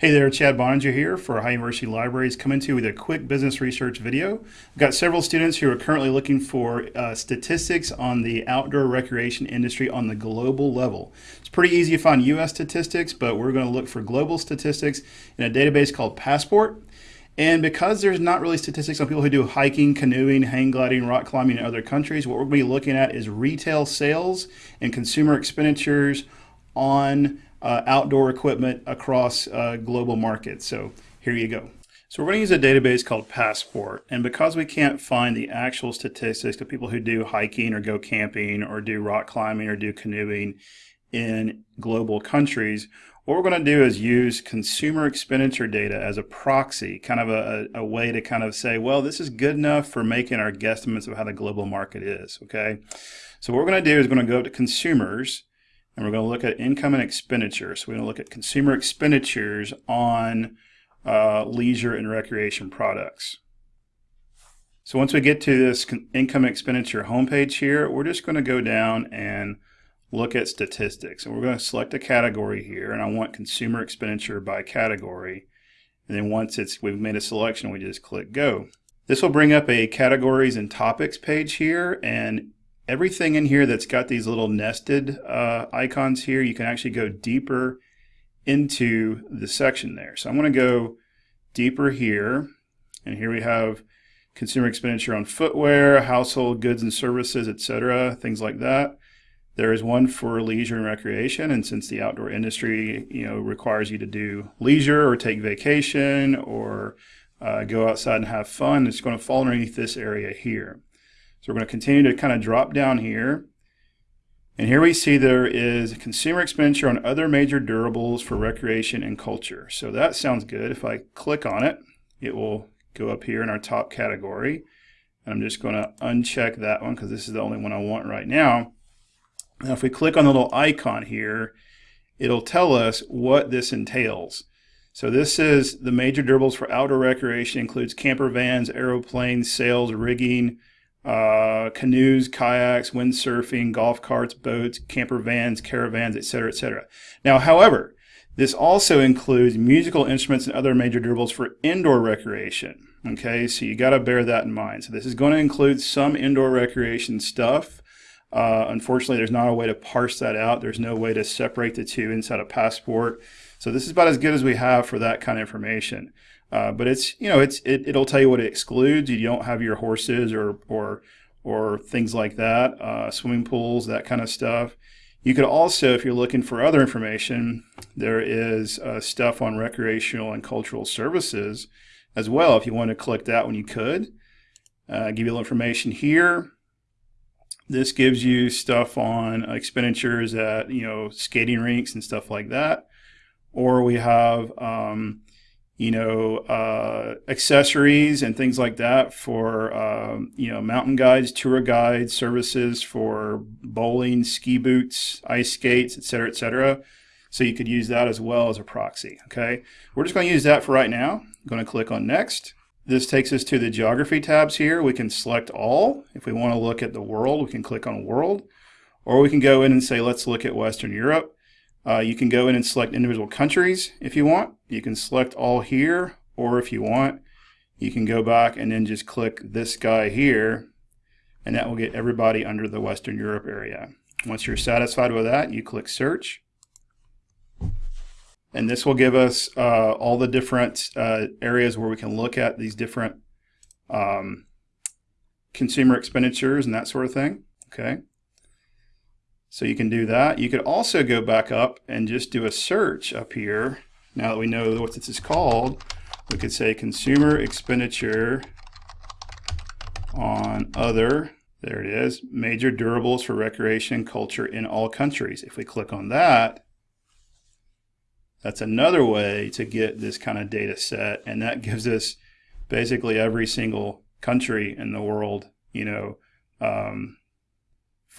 Hey there, Chad Boeninger here for Ohio University Libraries coming to you with a quick business research video. I've got several students who are currently looking for uh, statistics on the outdoor recreation industry on the global level. It's pretty easy to find US statistics, but we're going to look for global statistics in a database called Passport. And because there's not really statistics on people who do hiking, canoeing, hang gliding, rock climbing in other countries, what we're going to be looking at is retail sales and consumer expenditures on uh, outdoor equipment across uh, global markets. So here you go. So we're going to use a database called Passport. And because we can't find the actual statistics of people who do hiking or go camping or do rock climbing or do canoeing in global countries, what we're going to do is use consumer expenditure data as a proxy, kind of a, a, way to kind of say, well, this is good enough for making our guesstimates of how the global market is, okay? So what we're going to do is we're going to go to consumers, and we're going to look at income and expenditure. So we're going to look at consumer expenditures on uh, leisure and recreation products. So once we get to this income expenditure homepage here, we're just going to go down and look at statistics. And we're going to select a category here, and I want consumer expenditure by category. And then once it's we've made a selection, we just click go. This will bring up a categories and topics page here, and everything in here that's got these little nested uh, icons here, you can actually go deeper into the section there. So I'm going to go deeper here, and here we have consumer expenditure on footwear, household goods and services, etc., things like that. There is one for leisure and recreation, and since the outdoor industry, you know, requires you to do leisure or take vacation or uh, go outside and have fun, it's going to fall underneath this area here. So we're going to continue to kind of drop down here. And here we see there is consumer expenditure on other major durables for recreation and culture. So that sounds good. If I click on it, it will go up here in our top category. And I'm just going to uncheck that one because this is the only one I want right now. Now if we click on the little icon here, it'll tell us what this entails. So this is the major durables for outdoor recreation includes camper vans, aeroplanes, sails, rigging, uh, canoes, kayaks, windsurfing, golf carts, boats, camper vans, caravans, etc., etc. Now, however, this also includes musical instruments and other major durables for indoor recreation. Okay, so you got to bear that in mind. So this is going to include some indoor recreation stuff. Uh, unfortunately, there's not a way to parse that out. There's no way to separate the two inside a passport. So this is about as good as we have for that kind of information. Uh, but it's you know it's it, it'll tell you what it excludes. You don't have your horses or or or things like that, uh, swimming pools, that kind of stuff. You could also, if you're looking for other information, there is uh, stuff on recreational and cultural services as well. If you want to click that one, you could. Uh, give you a little information here. This gives you stuff on expenditures at you know skating rinks and stuff like that. Or we have um, you know, uh, accessories and things like that for, um, you know, mountain guides, tour guides, services for bowling, ski boots, ice skates, et cetera, et cetera. So you could use that as well as a proxy, okay? We're just going to use that for right now. I'm going to click on Next. This takes us to the geography tabs here. We can select all. If we want to look at the world, we can click on World. Or we can go in and say, let's look at Western Europe. Uh, you can go in and select individual countries if you want. You can select all here, or if you want, you can go back and then just click this guy here, and that will get everybody under the Western Europe area. Once you're satisfied with that, you click search. And this will give us uh, all the different uh, areas where we can look at these different um, consumer expenditures and that sort of thing. Okay. So you can do that. You could also go back up and just do a search up here. Now that we know what this is called, we could say consumer expenditure on other, there it is, major durables for recreation culture in all countries. If we click on that, that's another way to get this kind of data set. And that gives us basically every single country in the world, you know, um,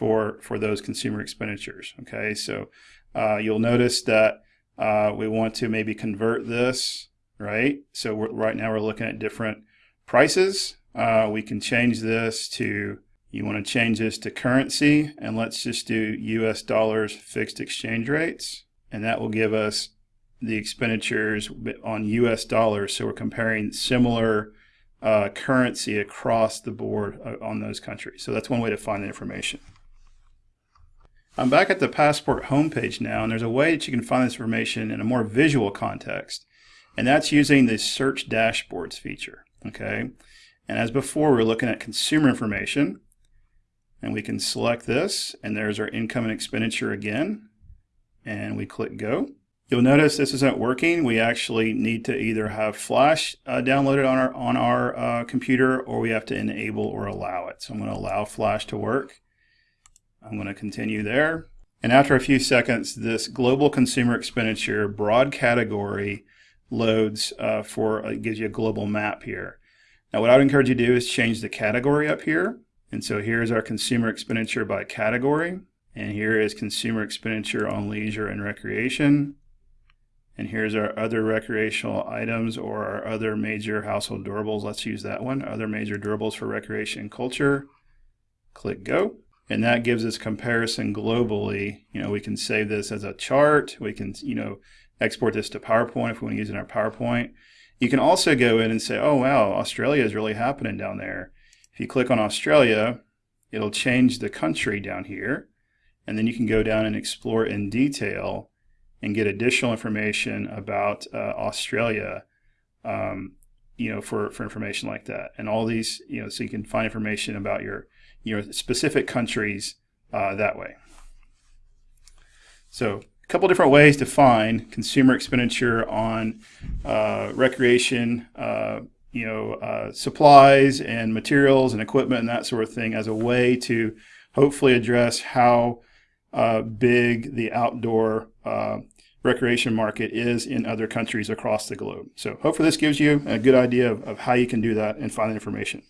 for for those consumer expenditures. Okay, so uh, you'll notice that uh, we want to maybe convert this, right? So right now we're looking at different prices. Uh, we can change this to, you want to change this to currency, and let's just do US dollars fixed exchange rates, and that will give us the expenditures on US dollars. So we're comparing similar uh, currency across the board uh, on those countries. So that's one way to find the information. I'm back at the Passport homepage now, and there's a way that you can find this information in a more visual context, and that's using the Search Dashboards feature. Okay, and as before, we're looking at consumer information, and we can select this, and there's our income and expenditure again, and we click Go. You'll notice this isn't working. We actually need to either have Flash uh, downloaded on our on our uh, computer, or we have to enable or allow it. So I'm going to allow Flash to work. I'm going to continue there. And after a few seconds, this global consumer expenditure broad category loads uh, for, uh, gives you a global map here. Now what I would encourage you to do is change the category up here. And so here's our consumer expenditure by category. And here is consumer expenditure on leisure and recreation. And here's our other recreational items or our other major household durables. Let's use that one. Other major durables for recreation and culture. Click go and that gives us comparison globally. You know, we can save this as a chart. We can, you know, export this to PowerPoint if we want to use it in our PowerPoint. You can also go in and say, oh, wow, Australia is really happening down there. If you click on Australia, it'll change the country down here. And then you can go down and explore in detail and get additional information about uh, Australia, um, you know, for, for information like that. And all these, you know, so you can find information about your you know, specific countries uh, that way. So a couple different ways to find consumer expenditure on uh, recreation, uh, you know, uh, supplies and materials and equipment and that sort of thing as a way to hopefully address how uh, big the outdoor uh, recreation market is in other countries across the globe. So hopefully this gives you a good idea of, of how you can do that and find the information.